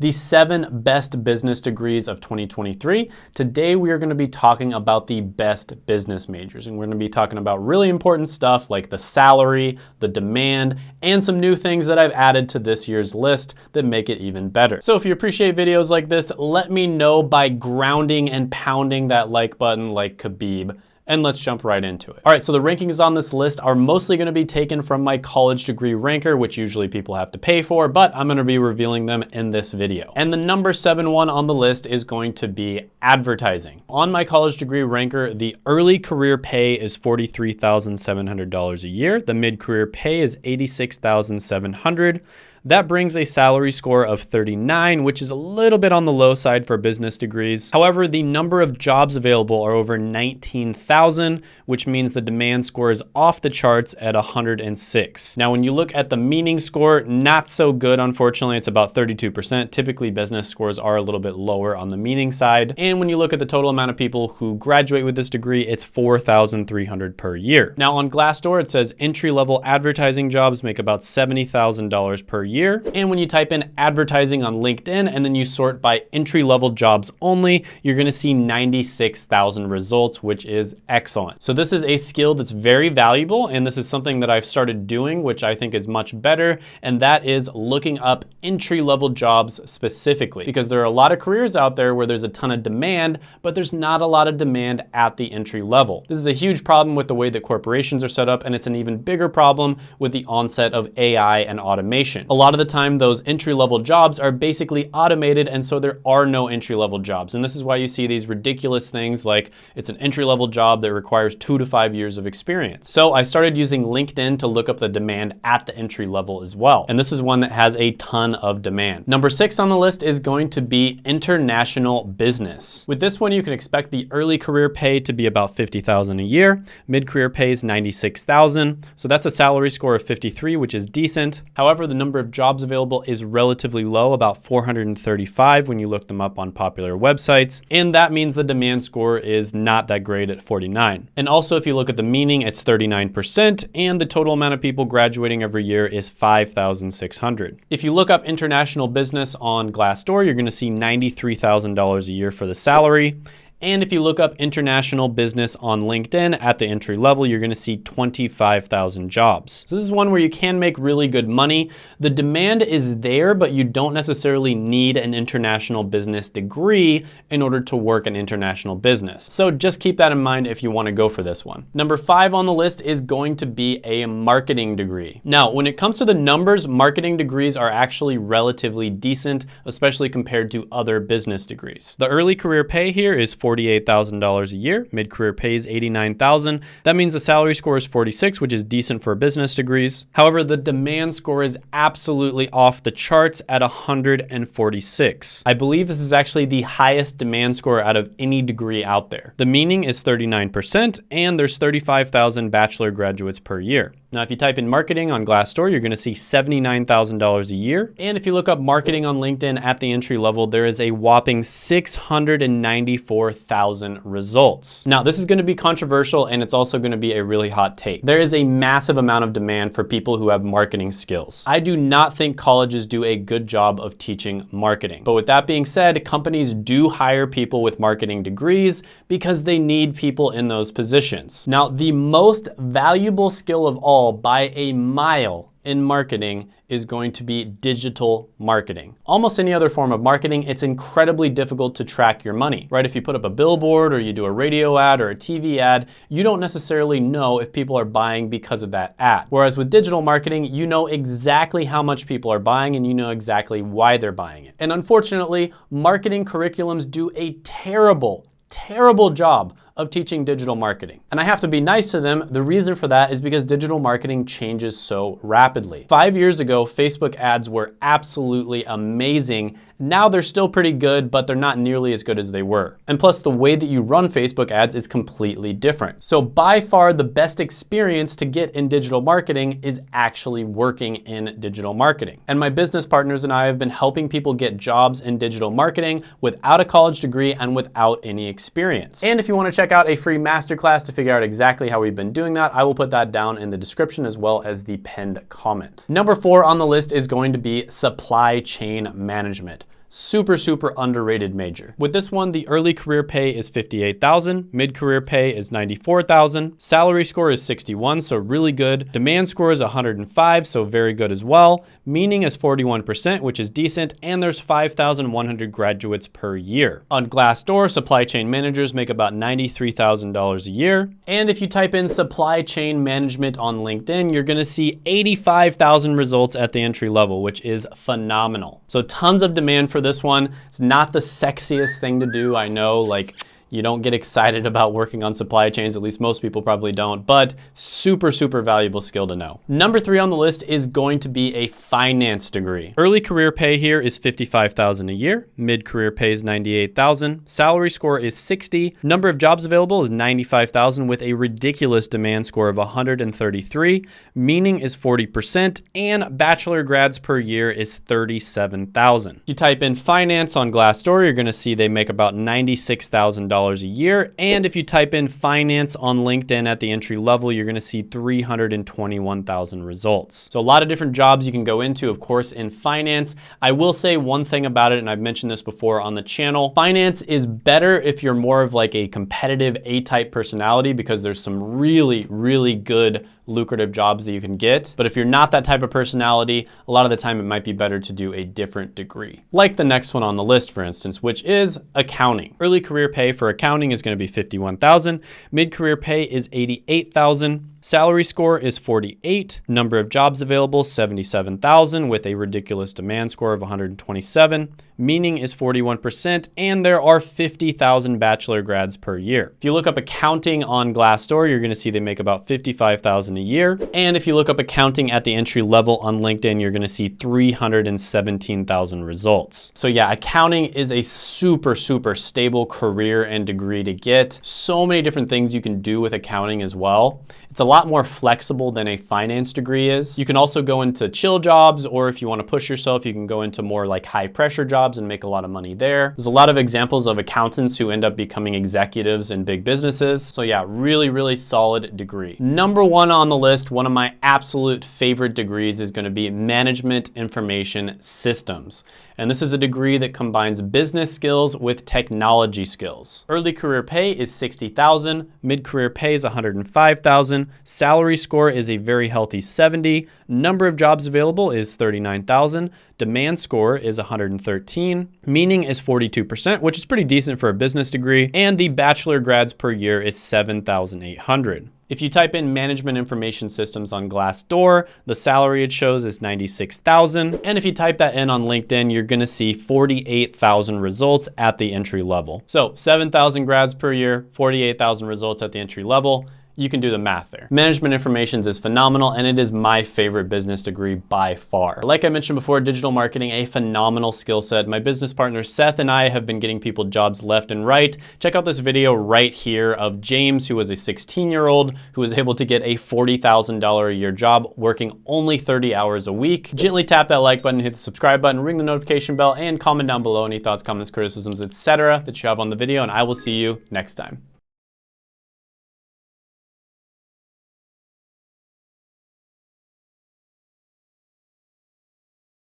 The seven best business degrees of 2023. Today we are going to be talking about the best business majors and we're to be talking about really important stuff like the salary, the demand, and some new things that I've added to this year's list that make it even better. So if you appreciate videos like this, let me know by grounding and pounding that like button like Khabib and let's jump right into it. All right, so the rankings on this list are mostly gonna be taken from my college degree ranker, which usually people have to pay for, but I'm gonna be revealing them in this video. And the number seven one on the list is going to be advertising. On my college degree ranker, the early career pay is $43,700 a year. The mid-career pay is $86,700. That brings a salary score of 39, which is a little bit on the low side for business degrees. However, the number of jobs available are over 19,000, which means the demand score is off the charts at 106. Now, when you look at the meaning score, not so good, unfortunately, it's about 32%. Typically, business scores are a little bit lower on the meaning side. And when you look at the total amount of people who graduate with this degree, it's 4,300 per year. Now, on Glassdoor, it says entry-level advertising jobs make about $70,000 per year. And when you type in advertising on LinkedIn and then you sort by entry level jobs only, you're gonna see 96,000 results, which is excellent. So this is a skill that's very valuable. And this is something that I've started doing, which I think is much better. And that is looking up entry level jobs specifically, because there are a lot of careers out there where there's a ton of demand, but there's not a lot of demand at the entry level. This is a huge problem with the way that corporations are set up. And it's an even bigger problem with the onset of AI and automation. A lot of the time, those entry-level jobs are basically automated, and so there are no entry-level jobs. And this is why you see these ridiculous things like it's an entry-level job that requires two to five years of experience. So I started using LinkedIn to look up the demand at the entry level as well. And this is one that has a ton of demand. Number six on the list is going to be international business. With this one, you can expect the early career pay to be about 50,000 a year. Mid-career pay is 96,000. So that's a salary score of 53, which is decent. However, the number of jobs available is relatively low, about 435 when you look them up on popular websites. And that means the demand score is not that great at 49. And also if you look at the meaning, it's 39% and the total amount of people graduating every year is 5,600. If you look up international business on Glassdoor, you're gonna see $93,000 a year for the salary. And if you look up international business on LinkedIn at the entry level, you're gonna see 25,000 jobs. So this is one where you can make really good money. The demand is there, but you don't necessarily need an international business degree in order to work an international business. So just keep that in mind if you wanna go for this one. Number five on the list is going to be a marketing degree. Now, when it comes to the numbers, marketing degrees are actually relatively decent, especially compared to other business degrees. The early career pay here is $48,000 a year. Mid-career pays 89,000. That means the salary score is 46, which is decent for business degrees. However, the demand score is absolutely off the charts at 146. I believe this is actually the highest demand score out of any degree out there. The meaning is 39% and there's 35,000 bachelor graduates per year. Now, if you type in marketing on Glassdoor, you're gonna see $79,000 a year. And if you look up marketing on LinkedIn at the entry level, there is a whopping 694,000 results. Now, this is gonna be controversial and it's also gonna be a really hot take. There is a massive amount of demand for people who have marketing skills. I do not think colleges do a good job of teaching marketing. But with that being said, companies do hire people with marketing degrees because they need people in those positions. Now, the most valuable skill of all all by a mile in marketing is going to be digital marketing. Almost any other form of marketing, it's incredibly difficult to track your money, right? If you put up a billboard or you do a radio ad or a TV ad, you don't necessarily know if people are buying because of that ad. Whereas with digital marketing, you know exactly how much people are buying and you know exactly why they're buying it. And unfortunately, marketing curriculums do a terrible, terrible job of teaching digital marketing. And I have to be nice to them. The reason for that is because digital marketing changes so rapidly. Five years ago, Facebook ads were absolutely amazing. Now they're still pretty good, but they're not nearly as good as they were. And plus the way that you run Facebook ads is completely different. So by far the best experience to get in digital marketing is actually working in digital marketing. And my business partners and I have been helping people get jobs in digital marketing without a college degree and without any experience. And if you wanna check check out a free masterclass to figure out exactly how we've been doing that. I will put that down in the description as well as the pinned comment. Number four on the list is going to be supply chain management. Super, super underrated major. With this one, the early career pay is 58,000, mid-career pay is 94,000, salary score is 61, so really good. Demand score is 105, so very good as well. Meaning is 41%, which is decent, and there's 5,100 graduates per year. On Glassdoor, supply chain managers make about $93,000 a year. And if you type in supply chain management on LinkedIn, you're gonna see 85,000 results at the entry level, which is phenomenal. So tons of demand for this one. It's not the sexiest thing to do, I know, like you don't get excited about working on supply chains, at least most people probably don't, but super, super valuable skill to know. Number three on the list is going to be a finance degree. Early career pay here is 55,000 a year. Mid-career pay is 98,000. Salary score is 60. Number of jobs available is 95,000 with a ridiculous demand score of 133. Meaning is 40% and bachelor grads per year is 37,000. You type in finance on Glassdoor, you're gonna see they make about $96,000 a year. And if you type in finance on LinkedIn at the entry level, you're gonna see 321,000 results. So a lot of different jobs you can go into, of course, in finance. I will say one thing about it, and I've mentioned this before on the channel, finance is better if you're more of like a competitive A-type personality because there's some really, really good lucrative jobs that you can get. But if you're not that type of personality, a lot of the time it might be better to do a different degree. Like the next one on the list, for instance, which is accounting. Early career pay for accounting is gonna be 51,000. Mid-career pay is 88,000. Salary score is 48. Number of jobs available, 77,000 with a ridiculous demand score of 127. Meaning is 41%, and there are 50,000 bachelor grads per year. If you look up accounting on Glassdoor, you're gonna see they make about 55,000 a year. And if you look up accounting at the entry level on LinkedIn, you're gonna see 317,000 results. So yeah, accounting is a super, super stable career and degree to get. So many different things you can do with accounting as well. It's a lot more flexible than a finance degree is. You can also go into chill jobs, or if you wanna push yourself, you can go into more like high pressure jobs and make a lot of money there. There's a lot of examples of accountants who end up becoming executives in big businesses. So yeah, really, really solid degree. Number one on the list, one of my absolute favorite degrees is gonna be Management Information Systems. And this is a degree that combines business skills with technology skills. Early career pay is 60,000, mid-career pay is 105,000, salary score is a very healthy 70, number of jobs available is 39,000, demand score is 113, meaning is 42%, which is pretty decent for a business degree, and the bachelor grads per year is 7,800. If you type in management information systems on Glassdoor, the salary it shows is 96,000. And if you type that in on LinkedIn, you're gonna see 48,000 results at the entry level. So 7,000 grads per year, 48,000 results at the entry level you can do the math there. Management information is phenomenal and it is my favorite business degree by far. Like I mentioned before, digital marketing, a phenomenal skill set. My business partner Seth and I have been getting people jobs left and right. Check out this video right here of James, who was a 16 year old who was able to get a $40,000 a year job working only 30 hours a week. Gently tap that like button, hit the subscribe button, ring the notification bell, and comment down below any thoughts, comments, criticisms, etc. that you have on the video, and I will see you next time.